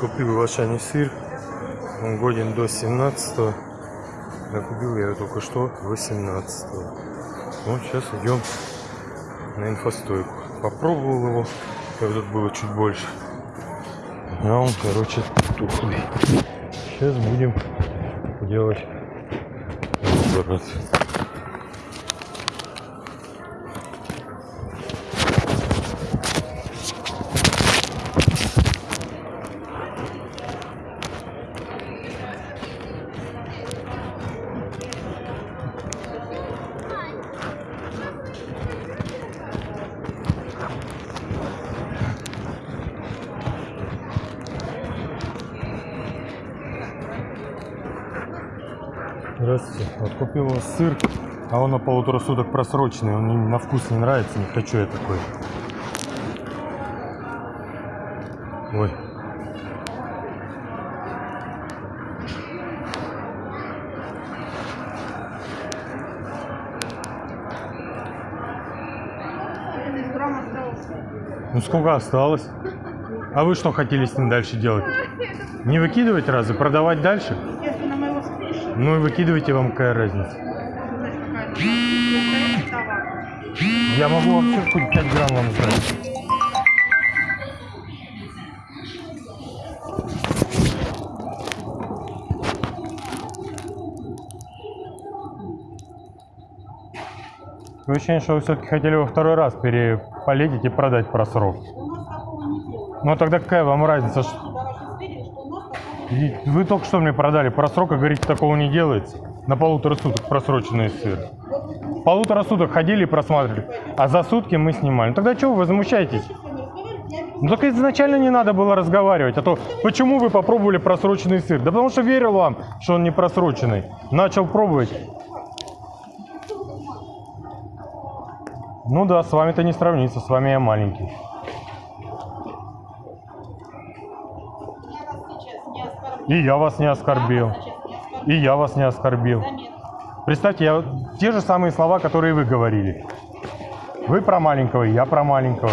Купил в Ашане сыр. Он годен до 17 -го. Купил я только что 18 -го. Вот сейчас идем на инфостойку. Попробовал его. Как тут было чуть больше. А он, короче, тухлый. Сейчас будем делать разбирать. Здравствуйте. Вот купил сыр, а он на полутора суток просроченный. Он на вкус не нравится, не хочу я такой. Ой. Ну сколько осталось? А вы что хотели с ним дальше делать? Не выкидывать разве? Продавать дальше? Ну и выкидывайте, вам какая разница. Я могу вообще хоть 5 грамм вам сдать. Такое ощущение, что вы все-таки хотели во второй раз переполетить и продать просрок. Ну тогда какая вам разница? что- Вы только что мне продали просрок, а говорите, такого не делается. На полутора суток просроченный сыр. Полутора суток ходили и просматривали, а за сутки мы снимали. Ну тогда чего вы возмущаетесь? Ну так изначально не надо было разговаривать, а то почему вы попробовали просроченный сыр? Да потому что верил вам, что он не просроченный. Начал пробовать. Ну да, с вами-то не сравнится, с вами я маленький. Я вас сейчас не оскорблю. И я вас не оскорбил. И я вас не оскорбил. Представьте, я те же самые слова, которые вы говорили. Вы про маленького, я про маленького.